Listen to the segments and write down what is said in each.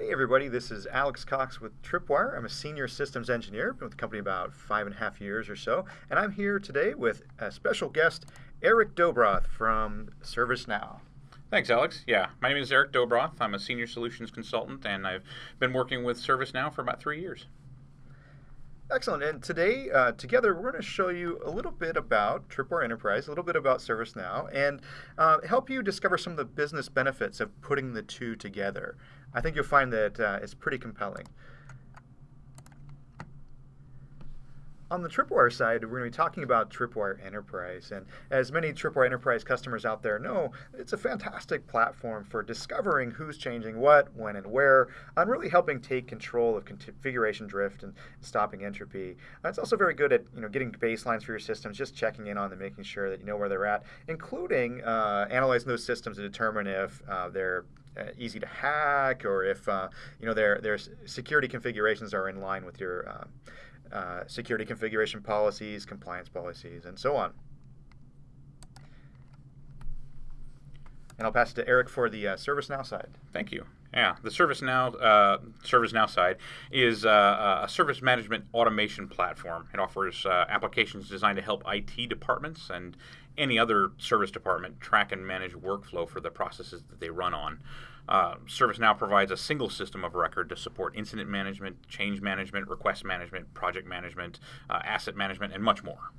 Hey everybody, this is Alex Cox with Tripwire. I'm a senior systems engineer, been with the company about five and a half years or so, and I'm here today with a special guest, Eric Dobroth from ServiceNow. Thanks, Alex. Yeah, my name is Eric Dobroth. I'm a senior solutions consultant, and I've been working with ServiceNow for about three years. Excellent. And today, uh, together, we're going to show you a little bit about Tripwire Enterprise, a little bit about ServiceNow, and uh, help you discover some of the business benefits of putting the two together. I think you'll find that uh, it's pretty compelling. On the Tripwire side, we're going to be talking about Tripwire Enterprise. And as many Tripwire Enterprise customers out there know, it's a fantastic platform for discovering who's changing what, when, and where, and really helping take control of configuration drift and stopping entropy. it's also very good at you know, getting baselines for your systems, just checking in on them, making sure that you know where they're at, including uh, analyzing those systems to determine if uh, they're easy to hack or if uh, you know their, their security configurations are in line with your uh, uh, security configuration policies, compliance policies, and so on. And I'll pass it to Eric for the uh, ServiceNow side. Thank you. Yeah, the ServiceNow uh, ServiceNow side is uh, a service management automation platform. It offers uh, applications designed to help IT departments and any other service department track and manage workflow for the processes that they run on. Uh, ServiceNow provides a single system of record to support incident management, change management, request management, project management, uh, asset management, and much more.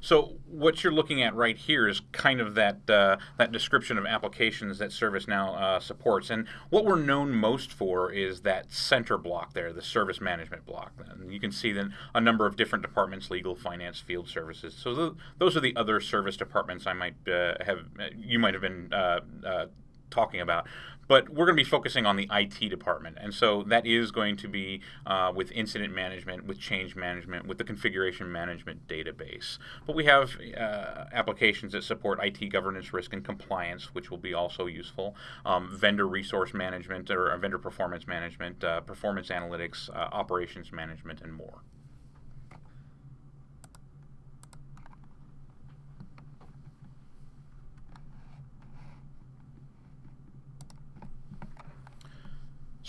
So what you're looking at right here is kind of that uh, that description of applications that ServiceNow uh, supports. And what we're known most for is that center block there, the service management block. And you can see then a number of different departments, legal, finance, field services. So th those are the other service departments I might uh, have, you might have been uh, uh, talking about. But we're going to be focusing on the IT department. And so that is going to be uh, with incident management, with change management, with the configuration management database. But we have uh, applications that support IT governance, risk, and compliance, which will be also useful. Um, vendor resource management or vendor performance management, uh, performance analytics, uh, operations management, and more.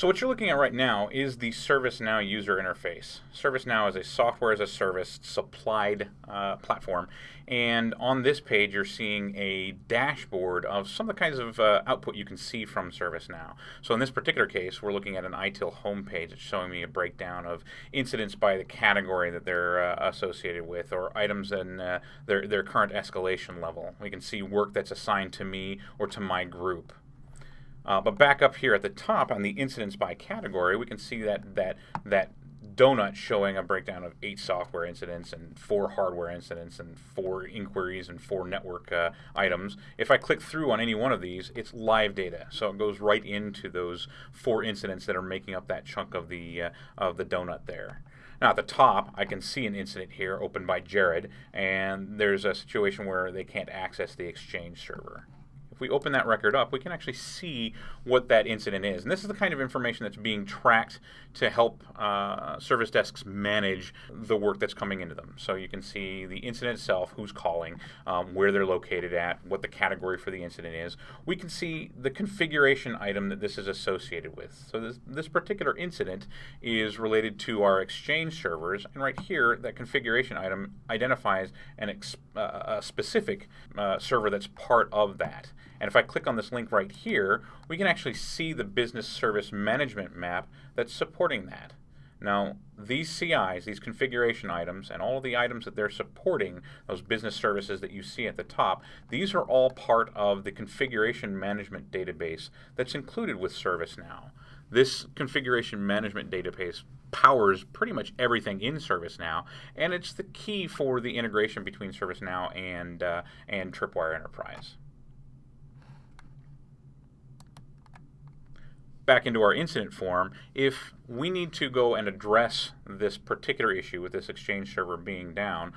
So what you're looking at right now is the ServiceNow user interface. ServiceNow is a software as a service supplied uh, platform. And on this page, you're seeing a dashboard of some of the kinds of uh, output you can see from ServiceNow. So in this particular case, we're looking at an ITIL homepage. It's showing me a breakdown of incidents by the category that they're uh, associated with or items and uh, their, their current escalation level. We can see work that's assigned to me or to my group. Uh, but back up here at the top on the incidents by category, we can see that that that donut showing a breakdown of eight software incidents and four hardware incidents and four inquiries and four network uh, items. If I click through on any one of these, it's live data, so it goes right into those four incidents that are making up that chunk of the uh, of the donut there. Now at the top, I can see an incident here opened by Jared, and there's a situation where they can't access the Exchange server we open that record up, we can actually see what that incident is. And this is the kind of information that's being tracked to help uh, service desks manage the work that's coming into them. So you can see the incident itself, who's calling, um, where they're located at, what the category for the incident is. We can see the configuration item that this is associated with. So this, this particular incident is related to our Exchange servers, and right here, that configuration item identifies an uh, a specific uh, server that's part of that. And if I click on this link right here, we can actually see the business service management map that's supporting that. Now, these CIs, these configuration items, and all the items that they're supporting, those business services that you see at the top, these are all part of the configuration management database that's included with ServiceNow. This configuration management database powers pretty much everything in ServiceNow, and it's the key for the integration between ServiceNow and, uh, and Tripwire Enterprise. Back into our incident form, if we need to go and address this particular issue with this Exchange server being down,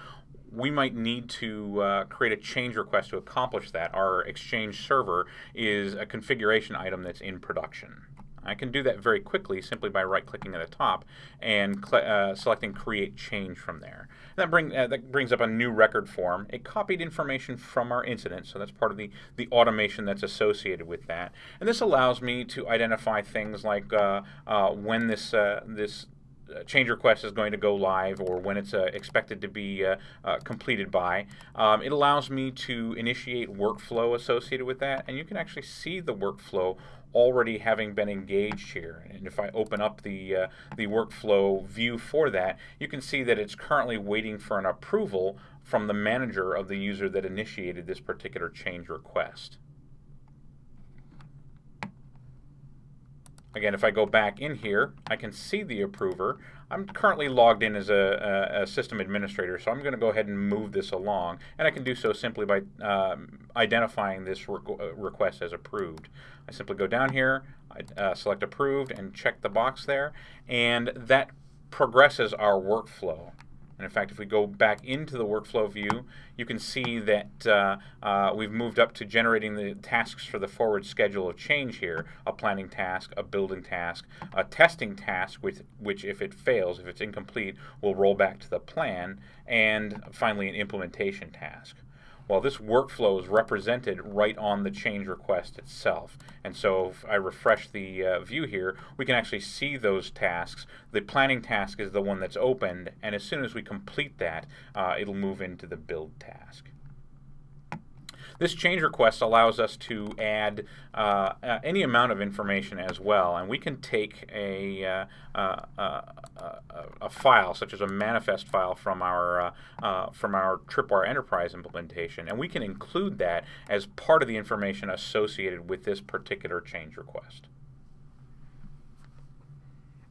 we might need to uh, create a change request to accomplish that. Our Exchange server is a configuration item that's in production. I can do that very quickly simply by right-clicking at the top and uh, selecting Create Change from there. That, bring, uh, that brings up a new record form. It copied information from our incident, so that's part of the, the automation that's associated with that. And this allows me to identify things like uh, uh when this, uh, this uh, change request is going to go live or when it's uh, expected to be uh, uh, completed by. Um, it allows me to initiate workflow associated with that, and you can actually see the workflow already having been engaged here. And if I open up the, uh, the workflow view for that, you can see that it's currently waiting for an approval from the manager of the user that initiated this particular change request. Again, if I go back in here, I can see the approver. I'm currently logged in as a, a, a system administrator, so I'm going to go ahead and move this along. And I can do so simply by um, identifying this uh, request as approved. I simply go down here, I uh, select approved, and check the box there. And that progresses our workflow. And in fact, if we go back into the workflow view, you can see that uh, uh, we've moved up to generating the tasks for the forward schedule of change here, a planning task, a building task, a testing task, which, which if it fails, if it's incomplete, will roll back to the plan, and finally an implementation task. Well, this workflow is represented right on the change request itself. And so if I refresh the uh, view here, we can actually see those tasks. The planning task is the one that's opened, and as soon as we complete that, uh, it'll move into the build task. This change request allows us to add uh, uh, any amount of information as well, and we can take a, uh, uh, a file, such as a manifest file from our from our Tripwire Enterprise implementation, and we can include that as part of the information associated with this particular change request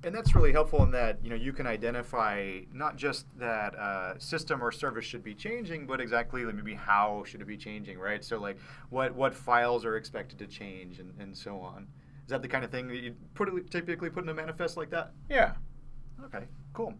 and that's really helpful in that you know you can identify not just that uh, system or service should be changing, but exactly like maybe how should it be changing, right? So like what what files are expected to change and, and so on. Is that the kind of thing that you put typically put in a manifest like that? Yeah. Okay. Cool.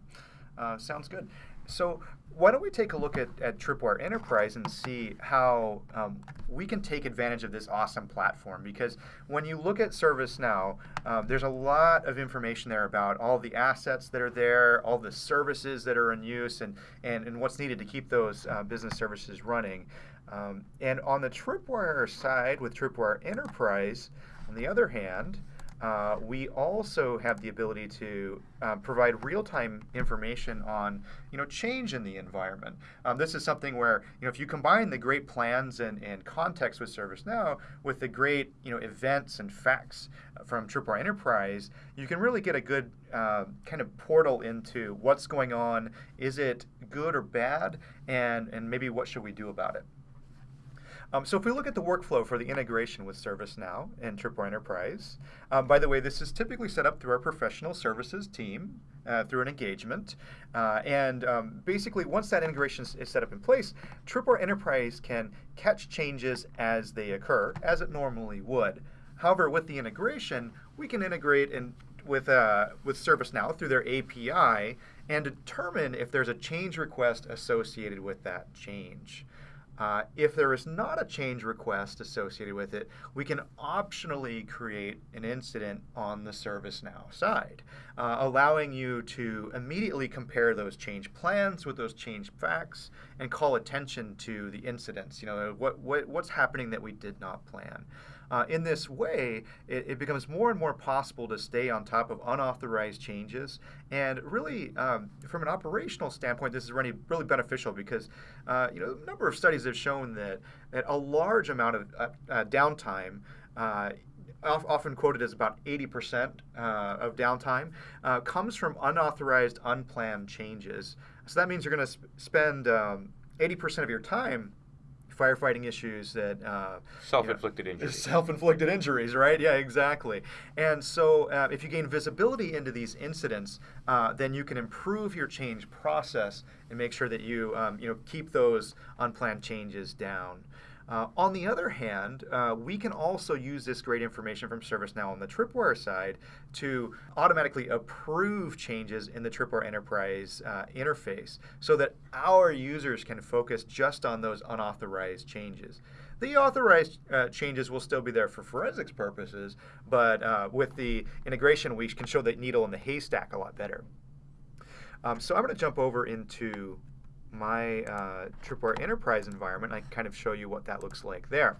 Uh, sounds good. So why don't we take a look at, at Tripwire Enterprise and see how um, we can take advantage of this awesome platform? Because when you look at ServiceNow, um, there's a lot of information there about all the assets that are there, all the services that are in use, and, and, and what's needed to keep those uh, business services running. Um, and on the Tripwire side, with Tripwire Enterprise, on the other hand, uh, we also have the ability to uh, provide real-time information on, you know, change in the environment. Um, this is something where, you know, if you combine the great plans and, and context with ServiceNow with the great, you know, events and facts from Tripwire Enterprise, you can really get a good uh, kind of portal into what's going on. Is it good or bad? And, and maybe what should we do about it? Um, so if we look at the workflow for the integration with ServiceNow and Tripwire Enterprise, um, by the way, this is typically set up through our professional services team uh, through an engagement. Uh, and um, basically, once that integration is set up in place, Tripwire Enterprise can catch changes as they occur, as it normally would. However, with the integration, we can integrate in, with, uh, with ServiceNow through their API and determine if there's a change request associated with that change. Uh, if there is not a change request associated with it, we can optionally create an incident on the ServiceNow side, uh, allowing you to immediately compare those change plans with those change facts and call attention to the incidents. You know, what, what what's happening that we did not plan. Uh, in this way, it, it, becomes more and more possible to stay on top of unauthorized changes. And really, um, from an operational standpoint, this is really, really beneficial because uh, you know a number of studies have shown that, that a large amount of uh, uh downtime uh, often quoted as about 80% uh, of downtime, uh, comes from unauthorized, unplanned changes. So that means you're going to sp- spend um, 80% of your time firefighting issues that uh, self-inflicted you know, injuries. Self-inflicted injuries, right? Yeah, exactly. And so, uh, if you gain visibility into these incidents, uh, then you can improve your change process and make sure that you um, you know keep those unplanned changes down. Uh, on the other hand, uh, we can also use this great information from ServiceNow on the Tripwire side to automatically approve changes in the Tripwire Enterprise uh, interface so that our users can focus just on those unauthorized changes. The authorized uh, changes will still be there for forensics purposes, but uh, with the integration, we can show the needle in the haystack a lot better. Um, so I'm going to jump over into my uh, Tripwire Enterprise environment. I can kind of show you what that looks like there.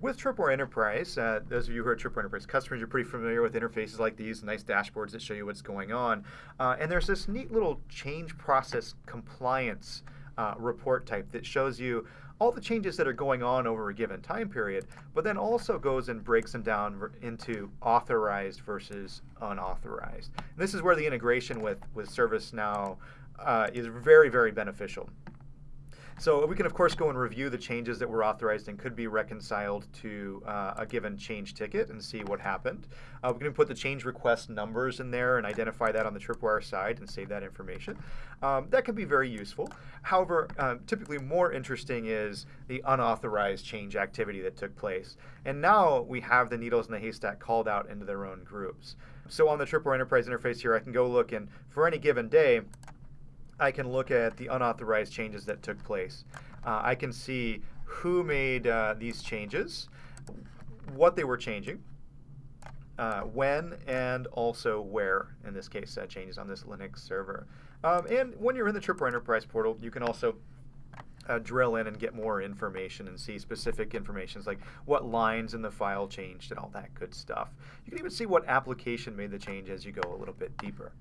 With Tripwire Enterprise, uh, those of you who are Tripwire Enterprise customers, you're pretty familiar with interfaces like these, nice dashboards that show you what's going on. Uh, and there's this neat little change process compliance uh, report type that shows you all the changes that are going on over a given time period, but then also goes and breaks them down into authorized versus unauthorized. And this is where the integration with, with ServiceNow uh, is very, very beneficial. So we can, of course, go and review the changes that were authorized and could be reconciled to uh, a given change ticket and see what happened. Uh, we can put the change request numbers in there and identify that on the Tripwire side and save that information. Um, that can be very useful. However, um, typically more interesting is the unauthorized change activity that took place. And now we have the needles in the haystack called out into their own groups. So on the Tripwire Enterprise interface here, I can go look and for any given day, I can look at the unauthorized changes that took place. Uh, I can see who made uh, these changes, what they were changing, uh, when, and also where, in this case, uh, changes on this Linux server. Um, and when you're in the Tripwire Enterprise portal, you can also uh, drill in and get more information and see specific informations like what lines in the file changed and all that good stuff. You can even see what application made the change as you go a little bit deeper.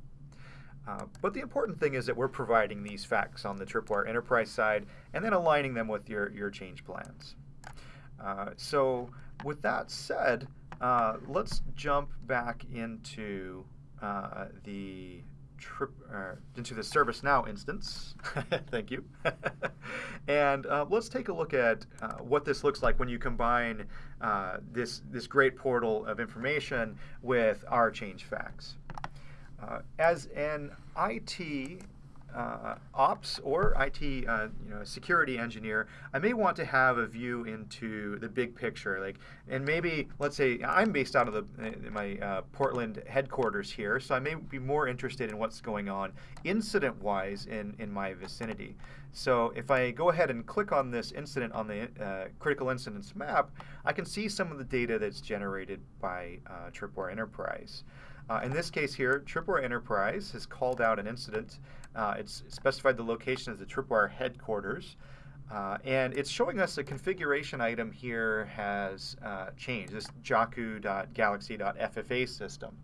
Uh, but the important thing is that we're providing these facts on the Tripwire Enterprise side and then aligning them with your, your change plans. Uh, so with that said, uh, let's jump back into uh, the trip uh, into the ServiceNow instance. Thank you. and let's take a look at what this looks like when you combine this this great portal of information with our change facts. Uh, as an IT uh, ops or IT uh, you know, security engineer, I may want to have a view into the big picture. Like, and maybe let's say I'm based out of the my uh, Portland headquarters here, so I may be more interested in what's going on incident-wise in in my vicinity. So if I go ahead and click on this incident on the uh, critical incidents map, I can see some of the data that's generated by uh, Tripwire Enterprise. Uh, in this case here, Tripwire Enterprise has called out an incident. Uh, it's specified the location as the Tripwire headquarters. Uh, and it's showing us a configuration item here has uh, changed, this jaku.galaxy.ffa system.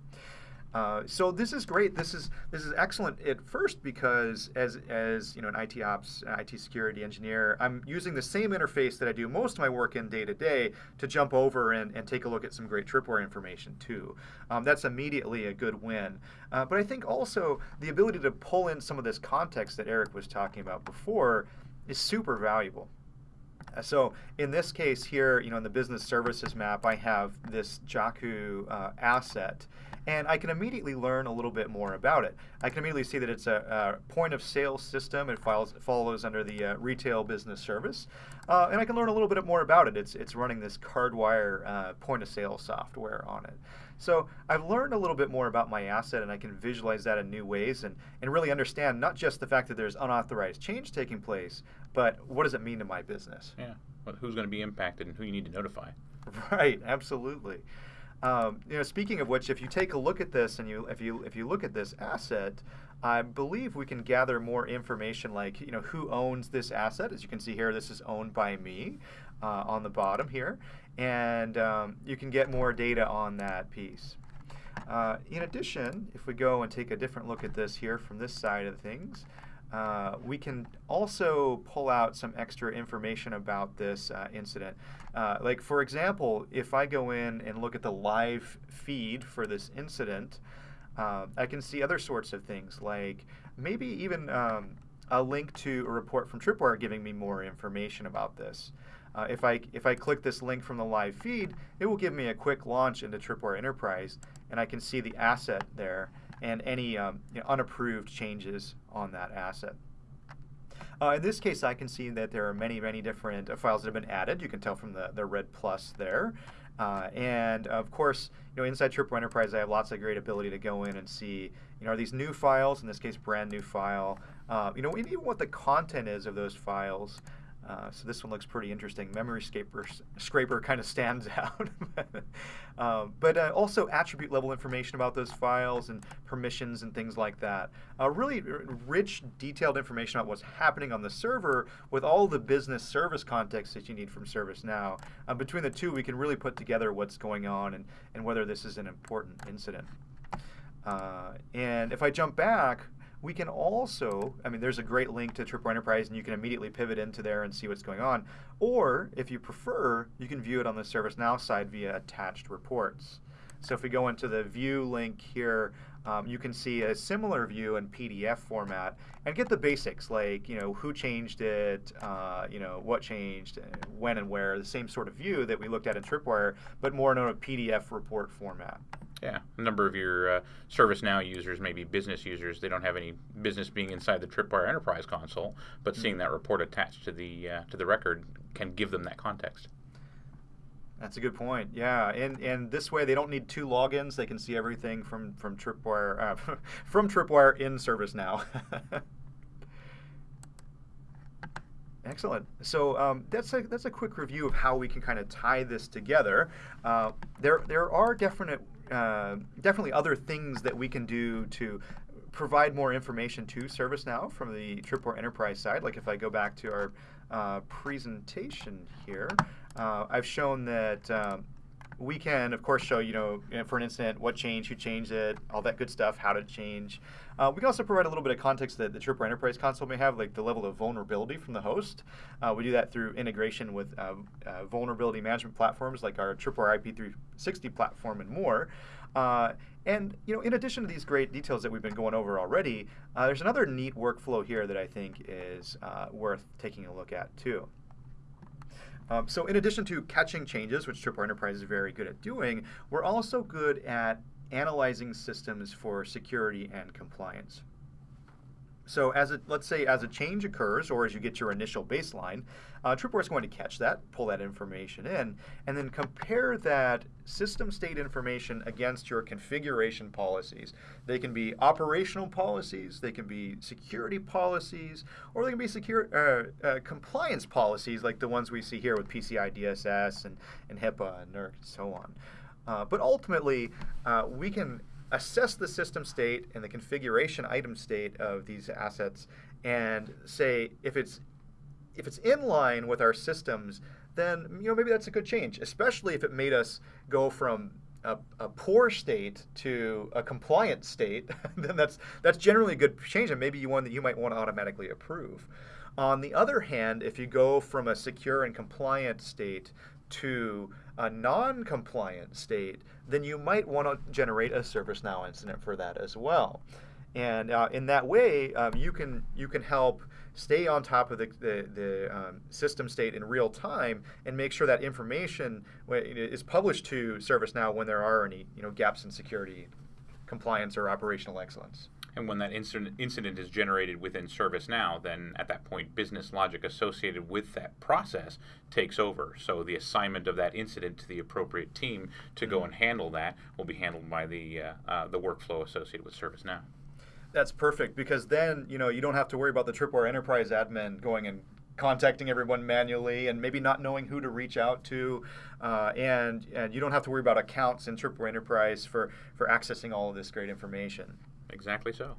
Uh, so this is great. This is this is excellent at first because as as you know an IT ops, IT security engineer, I'm using the same interface that I do most of my work in day to day to jump over and, and take a look at some great tripwire information too. Um, that's immediately a good win. Uh, but I think also the ability to pull in some of this context that Eric was talking about before is super valuable. So in this case here, you know, in the business services map, I have this Jaku uh, asset and I can immediately learn a little bit more about it. I can immediately see that it's a, a point of sale system. It follows, follows under the uh, retail business service. Uh, and I can learn a little bit more about it. It's, it's running this Cardwire uh, point of sale software on it. So I've learned a little bit more about my asset and I can visualize that in new ways and, and really understand not just the fact that there's unauthorized change taking place, but what does it mean to my business? Yeah, well, who's going to be impacted and who you need to notify. Right, absolutely. Um, you know, speaking of which, if you take a look at this and you if you if you look at this asset, I believe we can gather more information like you know who owns this asset. As you can see here, this is owned by me uh, on the bottom here, and um, you can get more data on that piece. Uh, in addition, if we go and take a different look at this here from this side of things, uh, we can also pull out some extra information about this uh, incident. Uh, like for example, if I go in and look at the live feed for this incident, uh, I can see other sorts of things like maybe even um, a link to a report from Tripwire giving me more information about this. Uh, if I if I click this link from the live feed, it will give me a quick launch into Tripwire Enterprise, and I can see the asset there and any um, you know, unapproved changes on that asset. Uh, in this case, I can see that there are many, many different uh, files that have been added. You can tell from the, the red plus there. Uh, and of course, you know, inside Tripwire Enterprise, I have lots of great ability to go in and see, you know, are these new files, in this case, brand new file, uh, you know, even what the content is of those files. Uh, so this one looks pretty interesting. Memory scraper, scraper kind of stands out. um, but uh, also attribute level information about those files and permissions and things like that. Uh, really rich, detailed information about what's happening on the server with all the business service context that you need from ServiceNow. Uh, between the two, we can really put together what's going on and, and whether this is an important incident. Uh, and if I jump back, we can also, I mean, there's a great link to Tripwire Enterprise, and you can immediately pivot into there and see what's going on. Or, if you prefer, you can view it on the ServiceNow side via attached reports. So if we go into the view link here, um, you can see a similar view in PDF format and get the basics like you know who changed it, uh, you know what changed, when and where. The same sort of view that we looked at in Tripwire, but more in a PDF report format. Yeah, a number of your uh, ServiceNow users, maybe business users, they don't have any business being inside the Tripwire Enterprise console, but mm-hmm. seeing that report attached to the uh, to the record can give them that context. That's a good point. Yeah, and and this way they don't need two logins. They can see everything from from Tripwire uh, from Tripwire in ServiceNow. Excellent. So um, that's a that's a quick review of how we can kind of tie this together. Uh, there there are definite uh, definitely other things that we can do to provide more information to ServiceNow from the Tripwire Enterprise side. Like if I go back to our uh, presentation here, uh, I've shown that um, we can, of course, show, you know, for an incident, what changed, who changed it, all that good stuff, how to change. Uh, we can also provide a little bit of context that the Tripwire Enterprise console may have, like the level of vulnerability from the host. Uh, we do that through integration with uh, uh vulnerability management platforms like our Tripwire IP360 platform and more. Uh, and you know, in addition to these great details that we've been going over already, uh, there's another neat workflow here that I think is worth taking a look at too. Um, so in addition to catching changes, which Tripwire Enterprise is very good at doing, we're also good at analyzing systems for security and compliance. So as it, let's say as a change occurs or as you get your initial baseline, uh, Tripwire is going to catch that, pull that information in, and then compare that system state information against your configuration policies. They can be operational policies, they can be security policies, or they can be secure, uh, uh, compliance policies like the ones we see here with PCI DSS and, and HIPAA and NERC and so on. Uh, but ultimately, uh, we can assess the system state and the configuration item state of these assets and say if it's if it's in line with our systems, then you know maybe that's a good change, especially if it made us go from a, a, poor state to a compliant state, then that's that's generally a good change and maybe one that you might want to automatically approve. On the other hand, if you go from a secure and compliant state to a non-compliant state, then you might want to generate a ServiceNow incident for that as well. And uh, in that way, um, you can you can help stay on top of the, the, the um, system state in real time and make sure that information is published to ServiceNow when there are any you know gaps in security, compliance, or operational excellence. And when that incident, incident is generated within ServiceNow, then at that point, business logic associated with that process takes over. So the assignment of that incident to the appropriate team to go and handle that will be handled by the uh, uh, the workflow associated with ServiceNow. That's perfect because then you know you don't have to worry about the Tripwire Enterprise admin going and contacting everyone manually and maybe not knowing who to reach out to, uh, and and you don't have to worry about accounts in Tripwire Enterprise for for accessing all of this great information. Exactly so.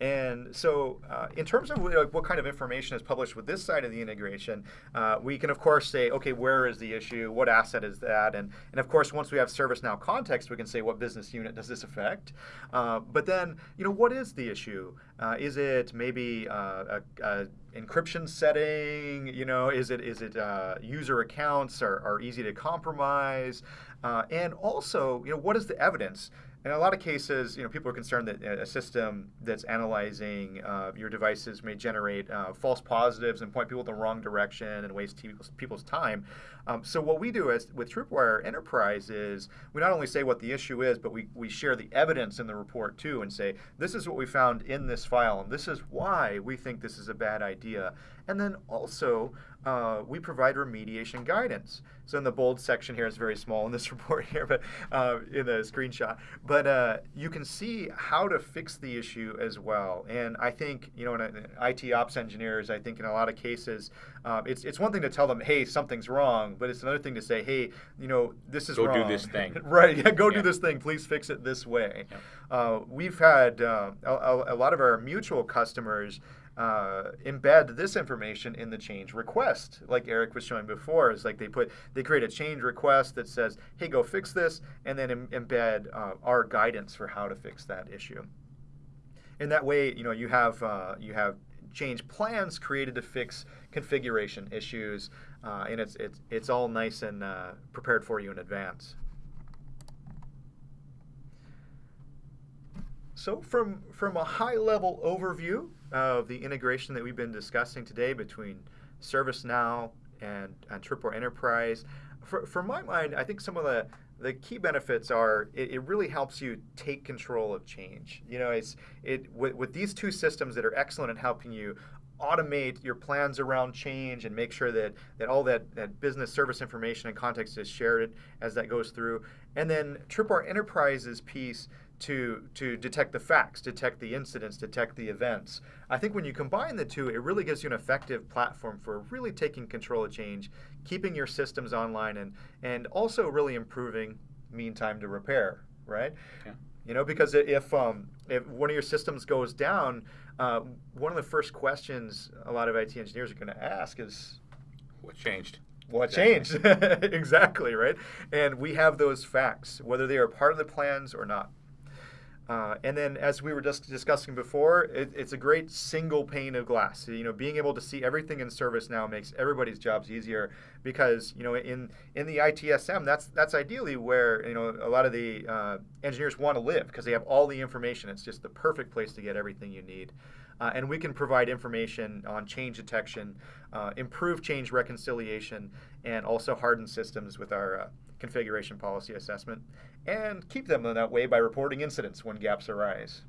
And so, uh, in terms of what kind of information is published with this side of the integration, uh, we can, of course, say, okay, where is the issue? What asset is that? And, and of course, once we have ServiceNow context, we can say, what business unit does this affect? Uh, but then, you know, what is the issue? Uh, is it maybe uh, a, a, encryption setting? You know, is it is it uh, user accounts are, are easy to compromise? and also, you know, what is the evidence? In a lot of cases, you know, people are concerned that a system that's analyzing uh, your devices may generate uh, false positives and point people in the wrong direction and waste people's, people's time. Um, so what we do as, with Tripwire Enterprise is we not only say what the issue is, but we, we share the evidence in the report too and say, this is what we found in this file and this is why we think this is a bad idea. And then also, uh, we provide remediation guidance. So in the bold section here, it's very small in this report here, but uh, in the screenshot. But uh, you can see how to fix the issue as well. And I think, you know, in, in IT ops engineers, I think in a lot of cases, um, it's, it's one thing to tell them, hey, something's wrong, but it's another thing to say, hey, you know, this is go wrong. do this thing. right, yeah, go Yeah. do this thing. Please fix it this way. Yeah. Uh, we've had uh, a- a lot of our mutual customers uh, embed this information in the change request, like Eric was showing before. Is like they put they create a change request that says, "Hey, go fix this," and then em- embed uh, our guidance for how to fix that issue. In that way, you know, you have uh, you have change plans created to fix configuration issues, uh, and it's it's it's all nice and uh, prepared for you in advance. So from, from a high-level overview of the integration that we've been discussing today between ServiceNow and, and Tripwire Enterprise, for, for my mind, I think some of the, the key benefits are it, it really helps you take control of change. You know, it's it with, with these two systems that are excellent at helping you automate your plans around change and make sure that, that all that, that business service information and context is shared as that goes through. And then Tripwire Enterprise's piece to, to detect the facts, detect the incidents, detect the events. I think when you combine the two, it really gives you an effective platform for really taking control of change, keeping your systems online, and, and also really improving mean time to repair, right? Yeah. You know, because if um, if one of your systems goes down, uh, one of the first questions a lot of IT engineers are going to ask is, What changed? what changed? exactly, right? And we have those facts, whether they are part of the plans or not. Uh, and then, as we were just discussing before, it, it's a great single pane of glass. You know, being able to see everything in ServiceNow makes everybody's jobs easier because you know, in in the ITSM, that's that's ideally where you know a lot of the uh, engineers want to live because they have all the information. It's just the perfect place to get everything you need. Uh, and we can provide information on change detection, uh, improve change reconciliation, and also harden systems with our uh, configuration policy assessment, and keep them in that way by reporting incidents when gaps arise.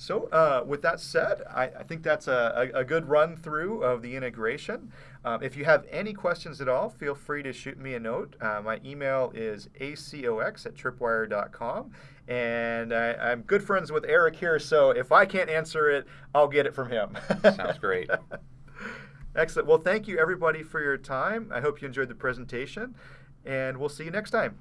So, uh, with that said, I, I think that's a, a, good run through of the integration. Um, if you have any questions at all, feel free to shoot me a note. Uh, my email is acox at tripwire.com. And I, I'm good friends with Eric here, so if I can't answer it, I'll get it from him. Sounds great. Excellent. Well, thank you everybody for your time. I hope you enjoyed the presentation, and we'll see you next time.